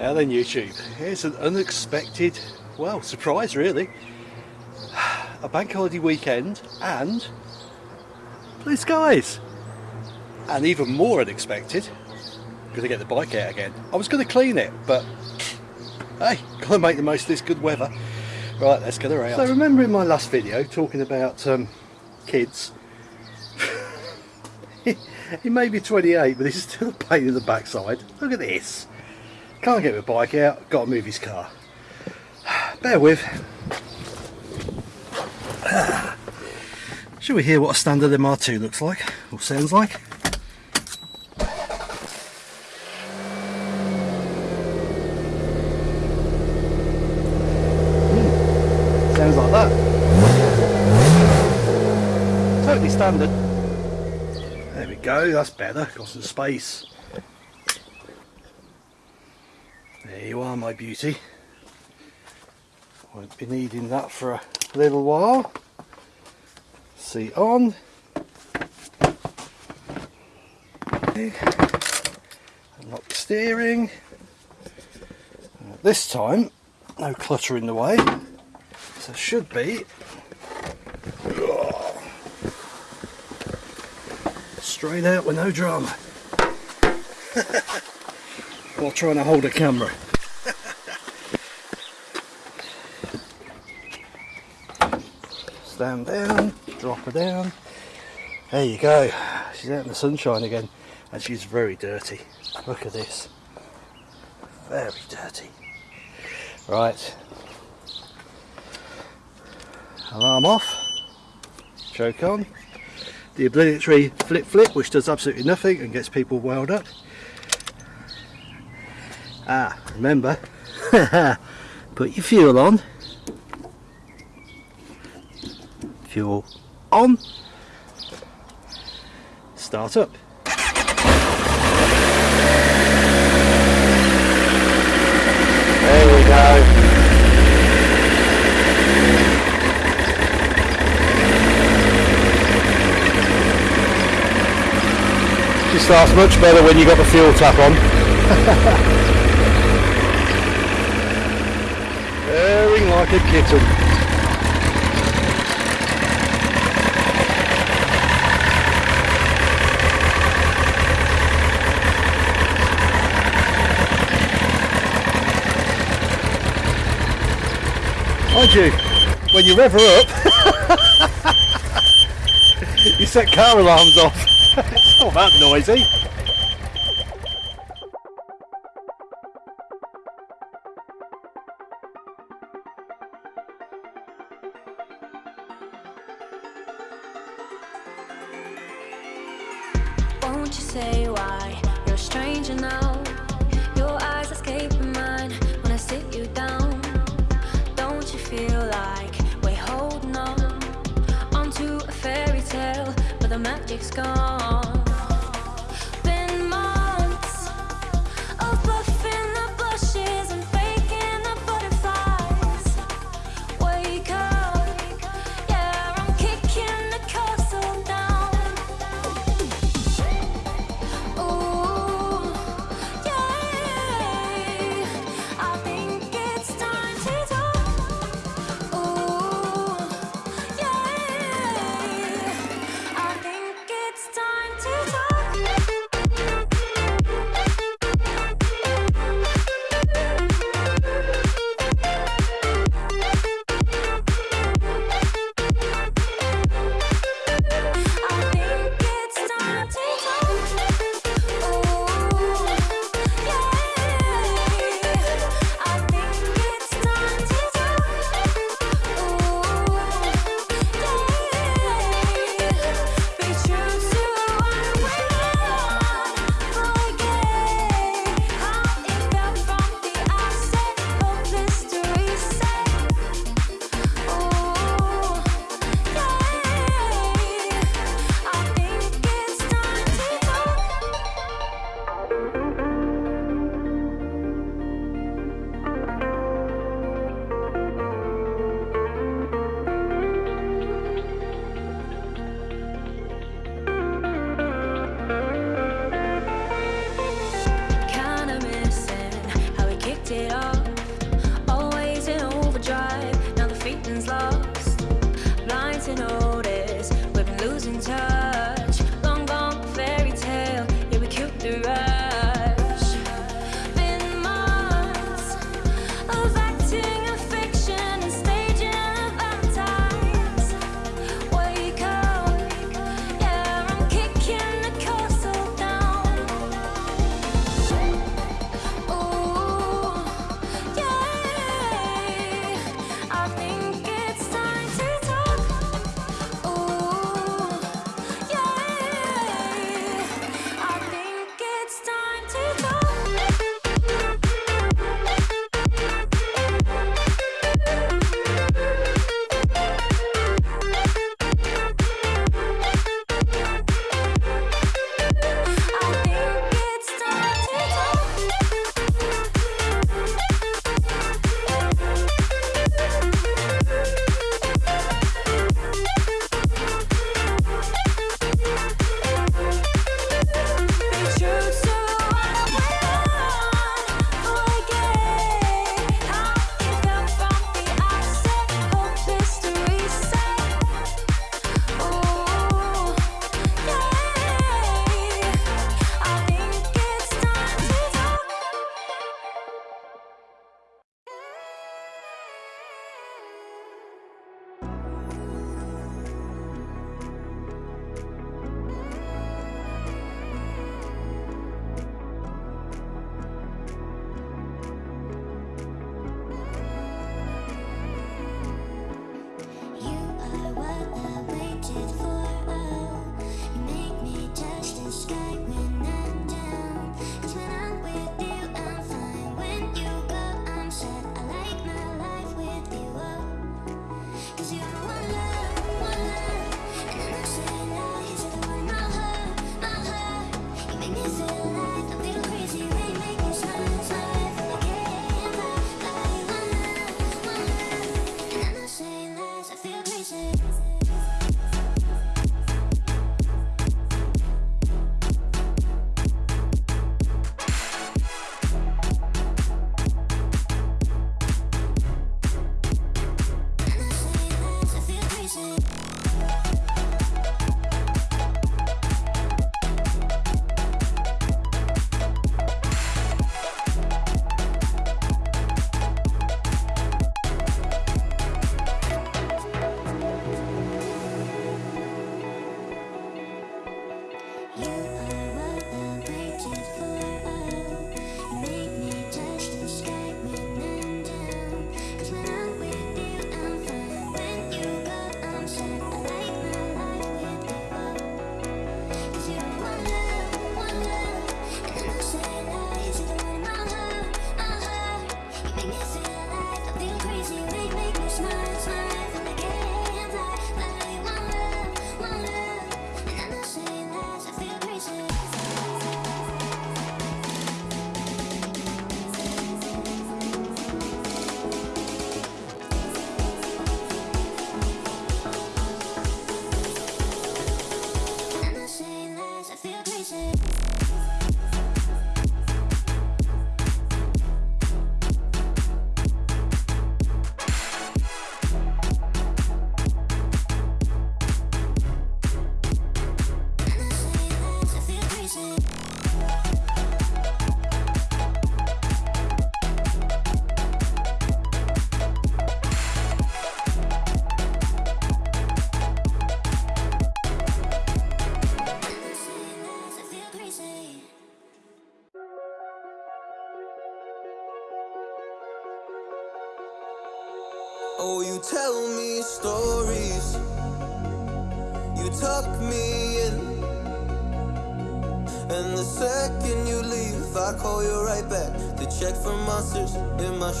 Now then YouTube, here's an unexpected, well, surprise really. A bank holiday weekend and blue skies. And even more unexpected, I'm to get the bike out again. I was going to clean it, but hey, got to make the most of this good weather. Right, let's get out. So remember in my last video talking about um, kids, he may be 28 but he's still a pain in the backside. Look at this. Can't get the bike out, got to move his car. Bear with. Shall we hear what a standard MR2 looks like, or sounds like? Hmm. Sounds like that. Totally standard. There we go, that's better, got some space. There you are my beauty. Won't be needing that for a little while. Seat on. Unlock steering. Uh, this time, no clutter in the way. So should be straight out with no drama. while trying to hold a camera. Stand down, drop her down. There you go. She's out in the sunshine again and she's very dirty. Look at this. Very dirty. Right. Alarm off. Choke on. The obligatory flip flip which does absolutely nothing and gets people wound up. Ah, remember, put your fuel on. Fuel on. Start up. There we go. She starts much better when you got the fuel tap on. a kitten. Mind you, when you rev her up, you set car alarms off. it's not that noisy.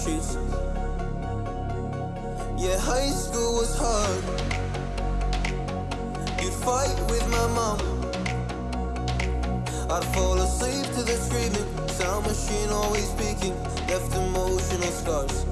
streets. Yeah, high school was hard. You'd fight with my mom. I'd fall asleep to the screaming. Sound machine always speaking. Left emotional scars.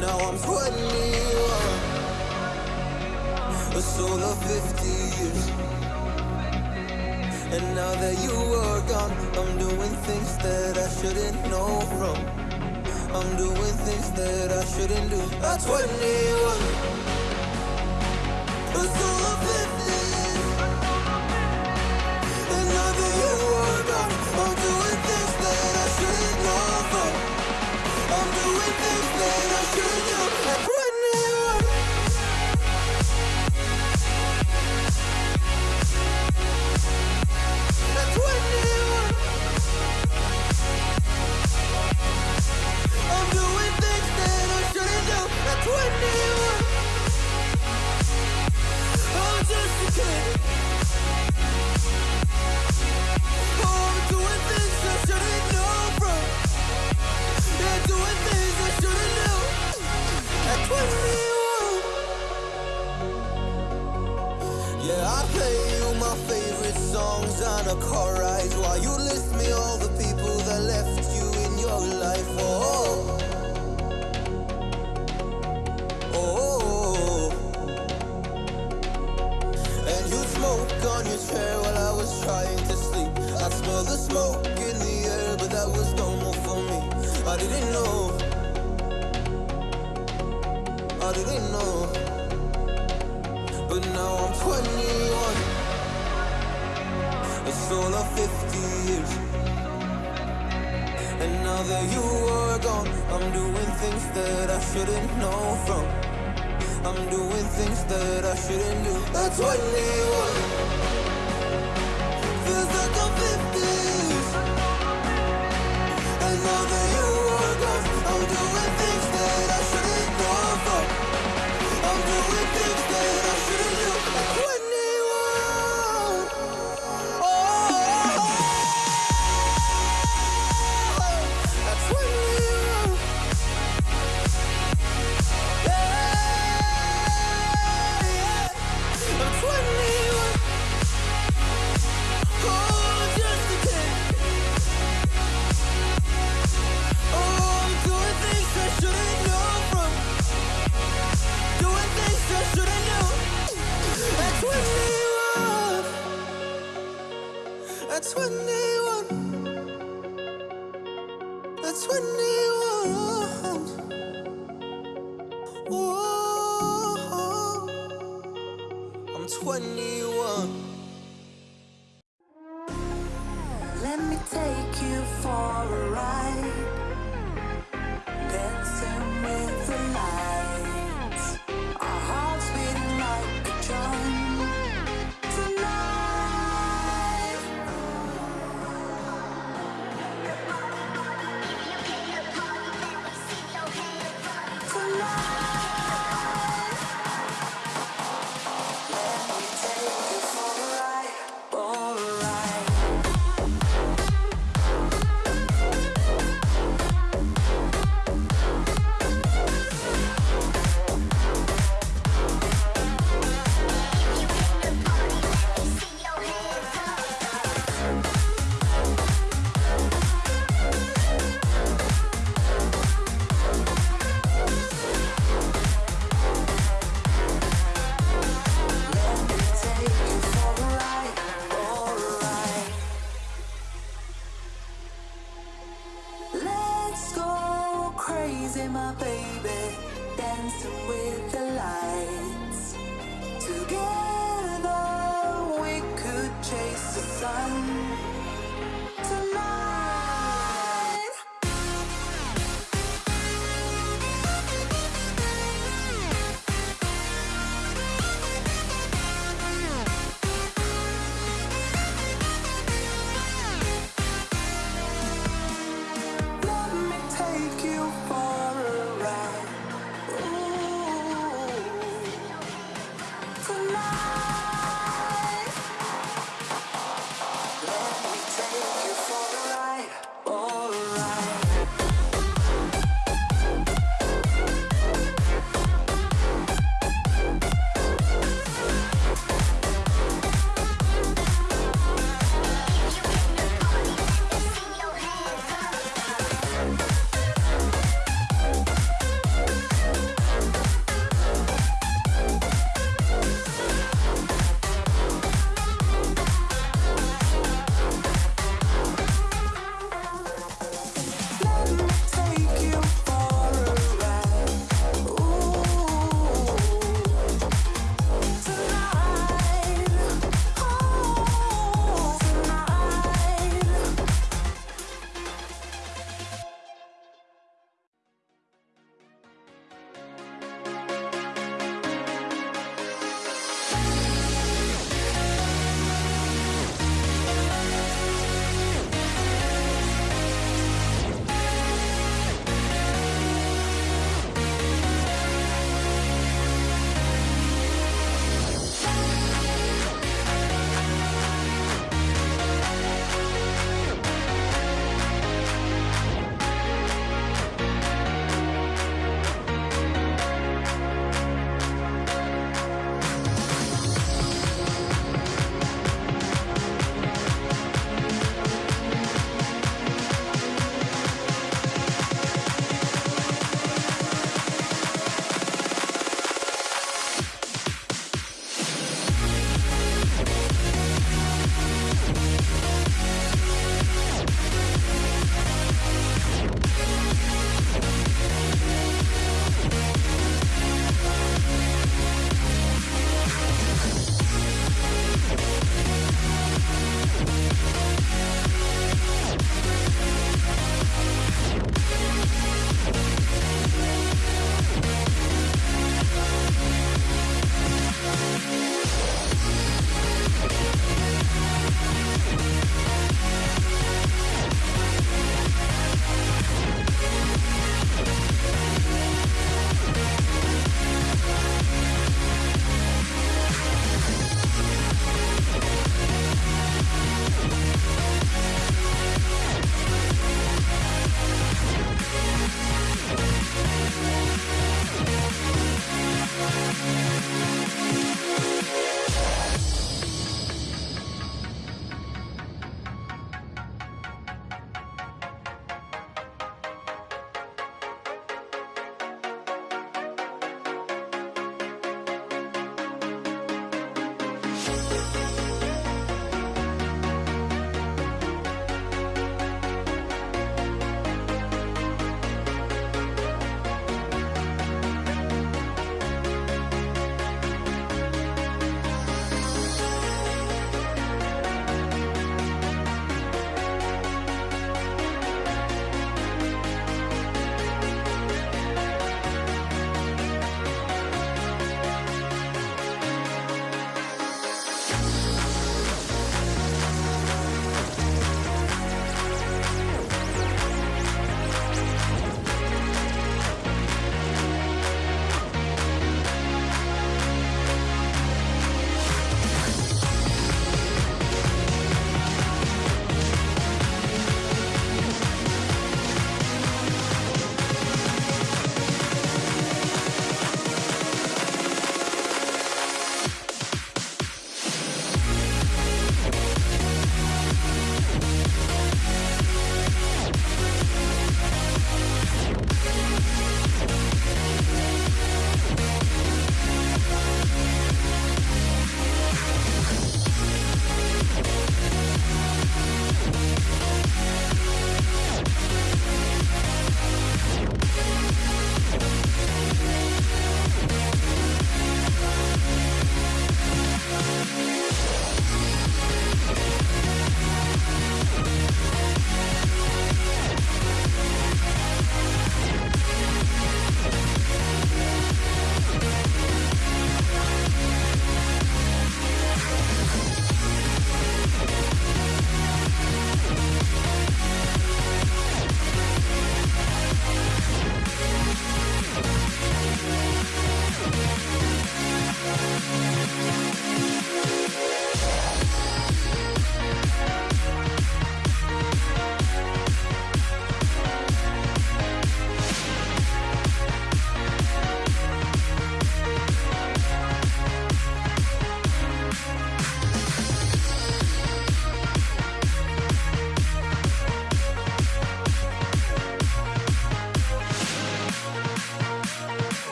Now I'm 21. A soul of 50 years. And now that you are gone, I'm doing things that I shouldn't know from. I'm doing things that I shouldn't do. At 21 It's all I'm And now that you are gone I'm doing things that I shouldn't know I'm doing things that I when you Oh, just a kid. see my baby dancing with the lights. Together we could chase the sun. Tonight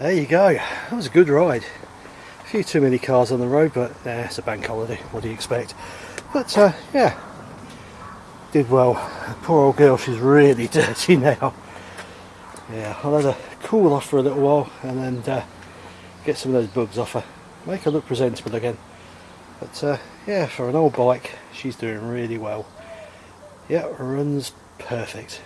There you go. That was a good ride. A few too many cars on the road, but eh, it's a bank holiday. What do you expect? But uh, yeah, did well. Poor old girl, she's really dirty now. Yeah, I'll let her cool off for a little while and then uh, get some of those bugs off her. Make her look presentable again. But uh, yeah, for an old bike, she's doing really well. Yeah, runs perfect.